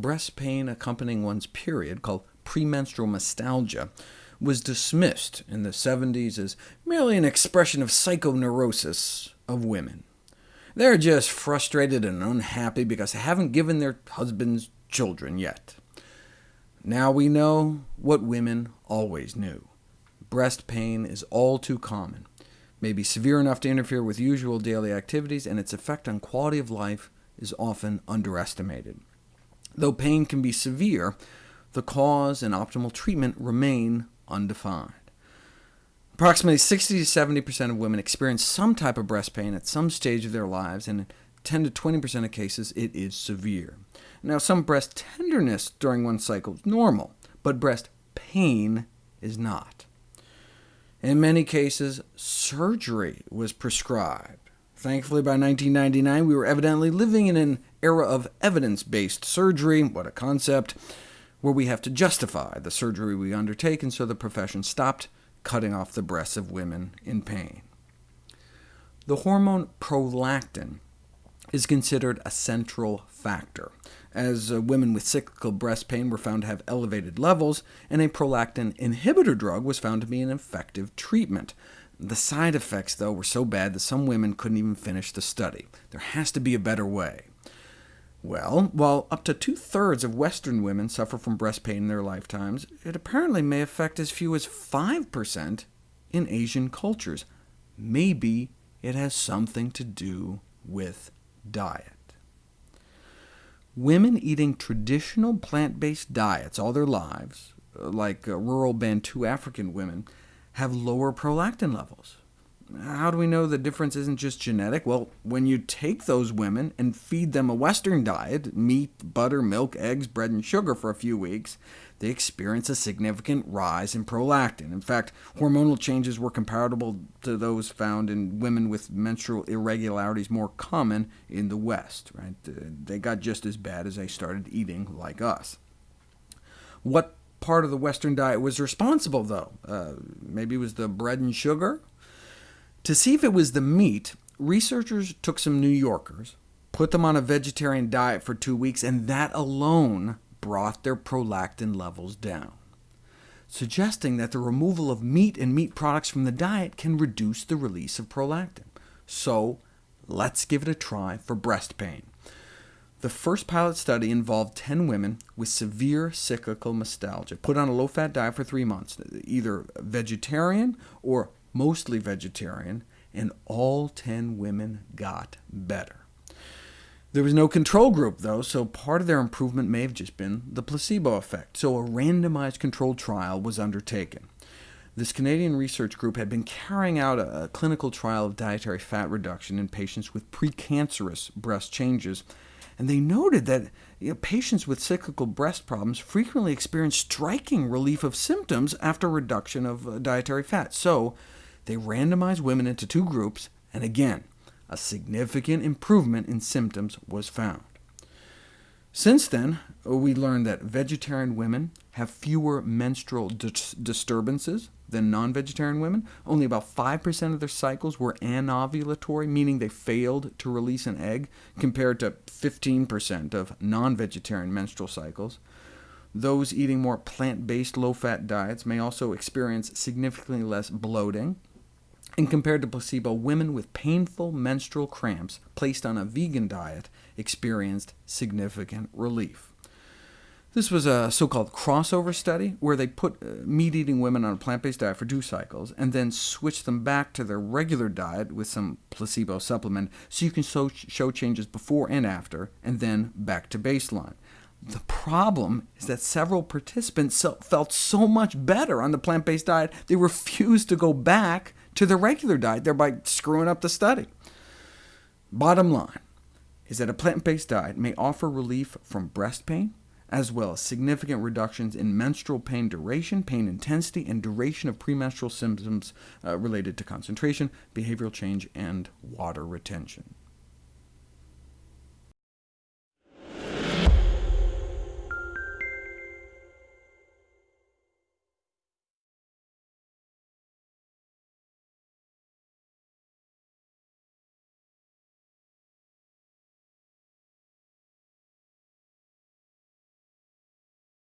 breast pain accompanying one's period, called premenstrual mastalgia, was dismissed in the 70s as merely an expression of psychoneurosis of women. They're just frustrated and unhappy because they haven't given their husbands children yet. Now we know what women always knew. Breast pain is all too common, may be severe enough to interfere with usual daily activities, and its effect on quality of life is often underestimated. Though pain can be severe, the cause and optimal treatment remain undefined. Approximately 60 to 70% of women experience some type of breast pain at some stage of their lives, and in 10 to 20% of cases it is severe. Now, some breast tenderness during one cycle is normal, but breast pain is not. In many cases, surgery was prescribed. Thankfully, by 1999, we were evidently living in an era of evidence-based surgery, what a concept, where we have to justify the surgery we undertake, and so the profession stopped cutting off the breasts of women in pain. The hormone prolactin is considered a central factor, as uh, women with cyclical breast pain were found to have elevated levels, and a prolactin inhibitor drug was found to be an effective treatment. The side effects, though, were so bad that some women couldn't even finish the study. There has to be a better way. Well, while up to two-thirds of Western women suffer from breast pain in their lifetimes, it apparently may affect as few as 5% in Asian cultures. Maybe it has something to do with diet. Women eating traditional plant-based diets all their lives, like uh, rural Bantu African women, have lower prolactin levels. How do we know the difference isn't just genetic? Well, when you take those women and feed them a Western diet, meat, butter, milk, eggs, bread, and sugar for a few weeks, they experience a significant rise in prolactin. In fact, hormonal changes were comparable to those found in women with menstrual irregularities more common in the West. Right? They got just as bad as they started eating like us. What part of the Western diet was responsible, though? Uh, maybe it was the bread and sugar? To see if it was the meat, researchers took some New Yorkers, put them on a vegetarian diet for two weeks, and that alone brought their prolactin levels down, suggesting that the removal of meat and meat products from the diet can reduce the release of prolactin. So let's give it a try for breast pain. The first pilot study involved 10 women with severe cyclical mastalgia, put on a low-fat diet for three months, either vegetarian or mostly vegetarian, and all 10 women got better. There was no control group, though, so part of their improvement may have just been the placebo effect, so a randomized controlled trial was undertaken. This Canadian research group had been carrying out a, clinical trial of dietary fat reduction in patients with precancerous breast changes, and they noted that you know, patients with cyclical breast problems frequently experience striking relief of symptoms after reduction of uh, dietary fat. So they randomized women into two groups, and again, a significant improvement in symptoms was found. Since then, we learned that vegetarian women have fewer menstrual dis disturbances than non-vegetarian women. Only about 5% of their cycles were anovulatory, meaning they failed to release an egg, compared to 15% of non-vegetarian menstrual cycles. Those eating more plant-based low-fat diets may also experience significantly less bloating, and compared to placebo, women with painful menstrual cramps placed on a vegan diet experienced significant relief. This was a so-called crossover study, where they put uh, meat-eating women on a plant-based diet for two cycles, and then switched them back to their regular diet with some placebo supplement, so you can show changes before and after, and then back to baseline. The problem is that several participants felt so much better on the plant-based diet, they refused to go back to the regular diet, thereby screwing up the study. Bottom line is that a plant-based diet may offer relief from breast pain, as well as significant reductions in menstrual pain duration, pain intensity, and duration of premenstrual symptoms uh, related to concentration, behavioral change, and water retention.